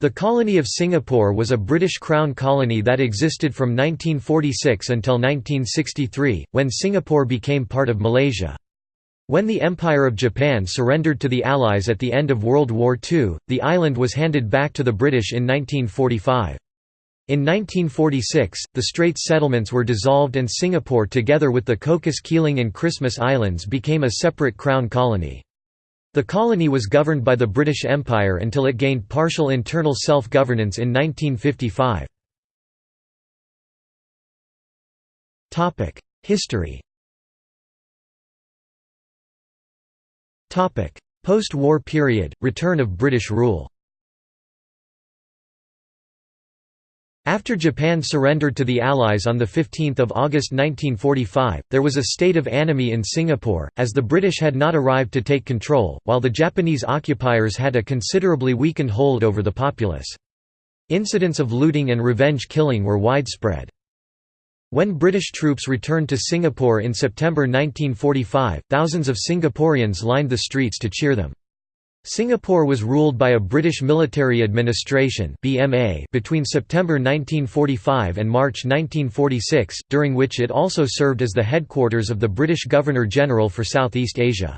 The colony of Singapore was a British Crown colony that existed from 1946 until 1963, when Singapore became part of Malaysia. When the Empire of Japan surrendered to the Allies at the end of World War II, the island was handed back to the British in 1945. In 1946, the Straits settlements were dissolved and Singapore together with the Cocos Keeling and Christmas Islands became a separate Crown colony. The colony was governed by the British Empire until it gained partial internal self-governance in 1955. History Post-war period, return of British rule After Japan surrendered to the Allies on 15 August 1945, there was a state of anomie in Singapore, as the British had not arrived to take control, while the Japanese occupiers had a considerably weakened hold over the populace. Incidents of looting and revenge killing were widespread. When British troops returned to Singapore in September 1945, thousands of Singaporeans lined the streets to cheer them. Singapore was ruled by a British military administration (BMA) between September 1945 and March 1946, during which it also served as the headquarters of the British Governor-General for Southeast Asia.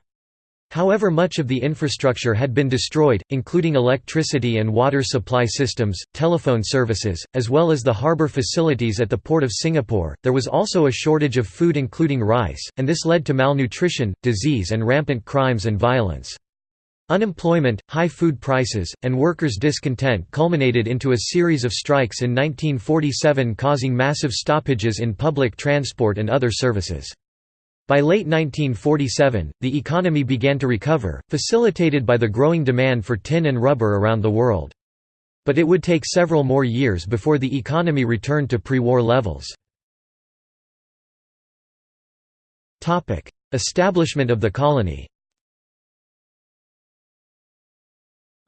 However much of the infrastructure had been destroyed, including electricity and water supply systems, telephone services, as well as the harbour facilities at the Port of Singapore, there was also a shortage of food including rice, and this led to malnutrition, disease and rampant crimes and violence. Unemployment, high food prices, and workers' discontent culminated into a series of strikes in 1947 causing massive stoppages in public transport and other services. By late 1947, the economy began to recover, facilitated by the growing demand for tin and rubber around the world. But it would take several more years before the economy returned to pre-war levels. Establishment of the colony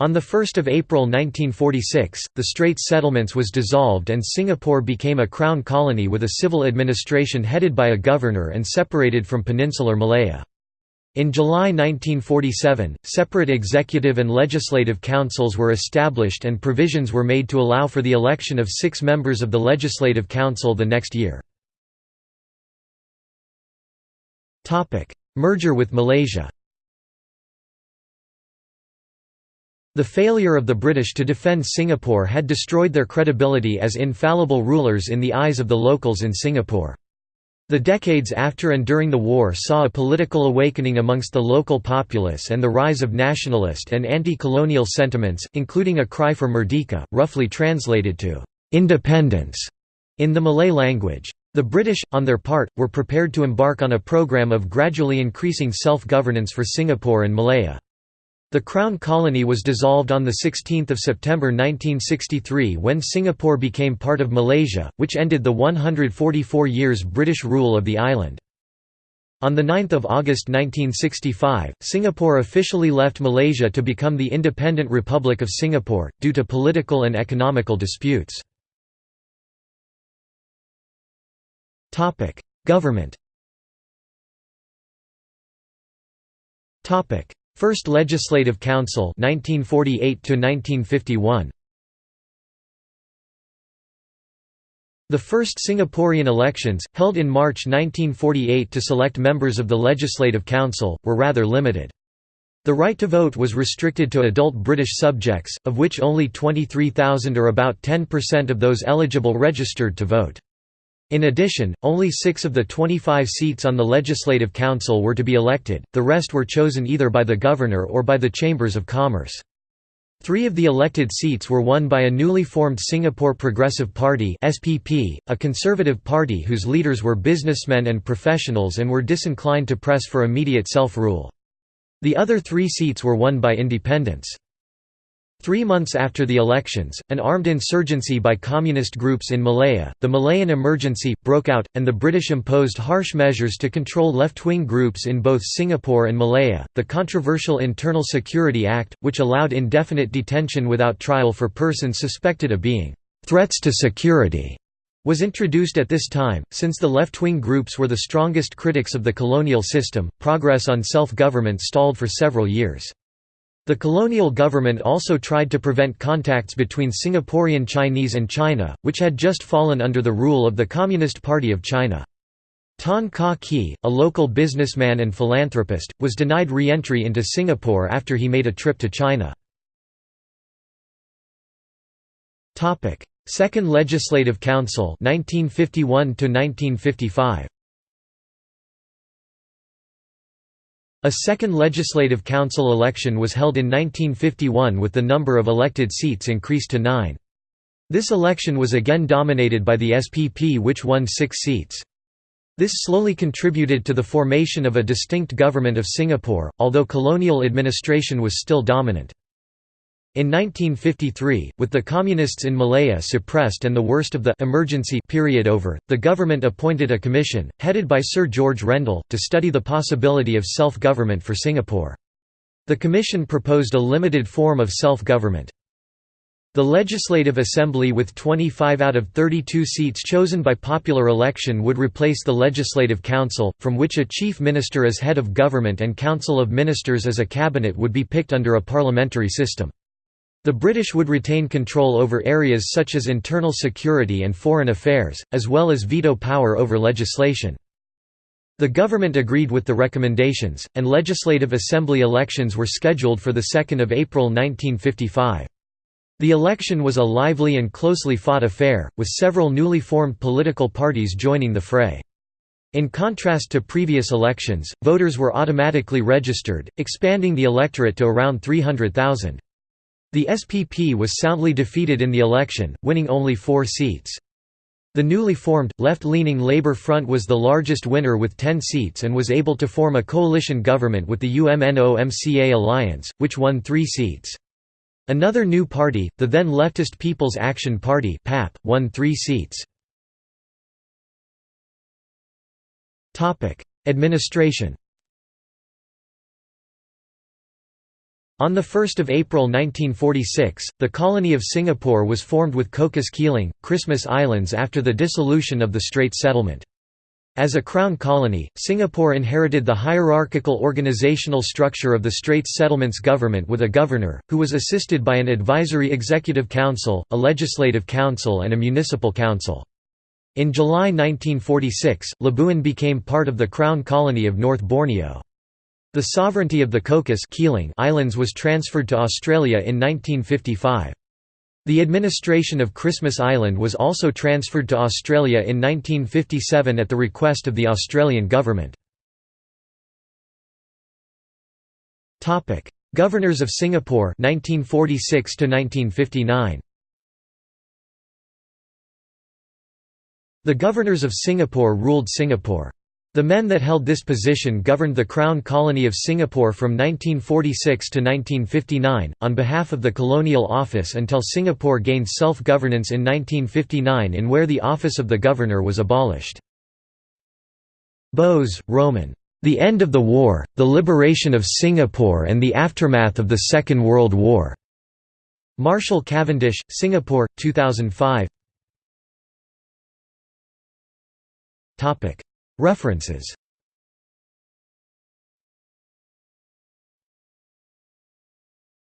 On 1 April 1946, the Straits Settlements was dissolved and Singapore became a crown colony with a civil administration headed by a governor and separated from peninsular Malaya. In July 1947, separate executive and legislative councils were established and provisions were made to allow for the election of six members of the Legislative Council the next year. Merger with Malaysia The failure of the British to defend Singapore had destroyed their credibility as infallible rulers in the eyes of the locals in Singapore. The decades after and during the war saw a political awakening amongst the local populace and the rise of nationalist and anti-colonial sentiments, including a cry for merdeka, roughly translated to «independence» in the Malay language. The British, on their part, were prepared to embark on a program of gradually increasing self-governance for Singapore and Malaya. The Crown Colony was dissolved on 16 September 1963 when Singapore became part of Malaysia, which ended the 144 years British rule of the island. On 9 August 1965, Singapore officially left Malaysia to become the Independent Republic of Singapore, due to political and economical disputes. Government First Legislative Council 1948 1951 The first Singaporean elections, held in March 1948 to select members of the Legislative Council, were rather limited. The right to vote was restricted to adult British subjects, of which only 23,000 or about 10% of those eligible registered to vote. In addition, only six of the 25 seats on the Legislative Council were to be elected, the rest were chosen either by the Governor or by the Chambers of Commerce. Three of the elected seats were won by a newly formed Singapore Progressive Party SPP, a conservative party whose leaders were businessmen and professionals and were disinclined to press for immediate self-rule. The other three seats were won by independents. Three months after the elections, an armed insurgency by communist groups in Malaya, the Malayan Emergency, broke out, and the British imposed harsh measures to control left-wing groups in both Singapore and Malaya. The controversial Internal Security Act, which allowed indefinite detention without trial for persons suspected of being threats to security, was introduced at this time. Since the left-wing groups were the strongest critics of the colonial system, progress on self-government stalled for several years. The colonial government also tried to prevent contacts between Singaporean Chinese and China, which had just fallen under the rule of the Communist Party of China. Tan Kah Kee, a local businessman and philanthropist, was denied re-entry into Singapore after he made a trip to China. Second Legislative Council 1951 1955 A second Legislative Council election was held in 1951 with the number of elected seats increased to nine. This election was again dominated by the SPP which won six seats. This slowly contributed to the formation of a distinct government of Singapore, although colonial administration was still dominant. In 1953, with the Communists in Malaya suppressed and the worst of the emergency period over, the government appointed a commission, headed by Sir George Rendel, to study the possibility of self-government for Singapore. The commission proposed a limited form of self-government. The Legislative Assembly with 25 out of 32 seats chosen by popular election would replace the Legislative Council, from which a Chief Minister as head of government and Council of Ministers as a cabinet would be picked under a parliamentary system. The British would retain control over areas such as internal security and foreign affairs, as well as veto power over legislation. The government agreed with the recommendations, and Legislative Assembly elections were scheduled for 2 April 1955. The election was a lively and closely fought affair, with several newly formed political parties joining the fray. In contrast to previous elections, voters were automatically registered, expanding the electorate to around 300,000. The SPP was soundly defeated in the election, winning only four seats. The newly formed, left-leaning Labour Front was the largest winner with 10 seats and was able to form a coalition government with the UMNO-MCA alliance, which won three seats. Another new party, the then leftist People's Action Party PAP, won three seats. Administration On 1 April 1946, the colony of Singapore was formed with Cocos Keeling, Christmas Islands after the dissolution of the Strait Settlement. As a crown colony, Singapore inherited the hierarchical organizational structure of the Straits Settlements government with a governor, who was assisted by an advisory executive council, a legislative council and a municipal council. In July 1946, Labuan became part of the Crown Colony of North Borneo. The sovereignty of the Cocos Islands was transferred to Australia in 1955. The administration of Christmas Island was also transferred to Australia in 1957 at the request of the Australian government. Governors of Singapore 1946 1959 The governors of Singapore ruled Singapore. The men that held this position governed the Crown Colony of Singapore from 1946 to 1959, on behalf of the Colonial Office until Singapore gained self-governance in 1959 in where the office of the governor was abolished. Bose, Romen. The End of the War, the Liberation of Singapore and the Aftermath of the Second World War. Marshall Cavendish, Singapore, 2005 References